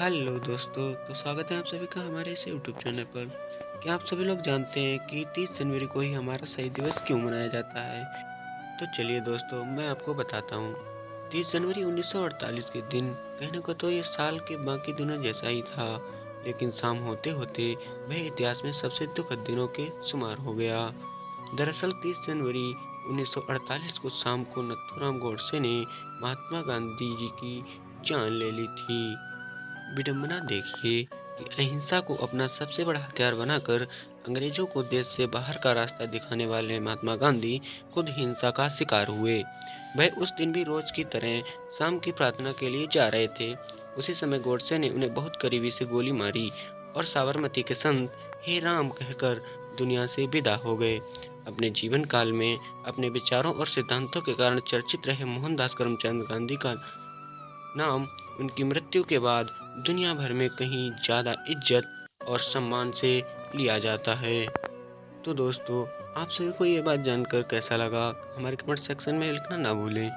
Hello दोस्तों तो स्वागत है आप सभी का हमारे इस यूट्यूब चैनल पर। क्या आप सभी लोग जानते हैं कि 30 जनवरी को ही हमारा शहीद दिवस क्यों मनाया जाता है? तो चलिए दोस्तों, मैं आपको बताता हूँ। 30 जनवरी 1948 के दिन कहने को तो ये साल के बाकी दिनों जैसा ही था, लेकिन शाम होते होते वह इतिहास में सबसे दुखद दिनों के शुमार हो गया। दरअसल 30 जनवरी 1948 को शाम को नथुराम गोडसे ने महात्मा गांधी जी की जान ले ली थी। विडंबना देखिए कि अहिंसा को अपना सबसे बड़ा हथियार बनाकर अंग्रेज़ों को देश से बाहर का रास्ता दिखाने वाले महात्मा गांधी खुद हिंसा का शिकार हुए। वह उस दिन भी रोज की तरह शाम की प्रार्थना के लिए जा रहे थे। उसी समय गोडसे ने उन्हें बहुत करीबी से गोली मारी और साबरमती के संत हे राम कहकर दुनिया से विदा हो गए। अपने जीवन काल में अपने विचारों और सिद्धांतों के कारण चर्चित रहे मोहनदास करमचंद गांधी का नाम उनकी मृत्यु के बाद दुनिया भर में कहीं ज़्यादा इज़्ज़त और सम्मान से लिया जाता है। तो दोस्तों, आप सभी को ये बात जानकर कैसा लगा? हमारे कमेंट सेक्शन में लिखना ना भूलें।